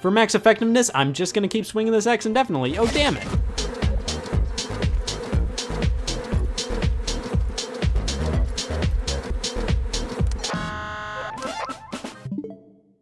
For max effectiveness, I'm just gonna keep swinging this axe indefinitely. Oh, damn it.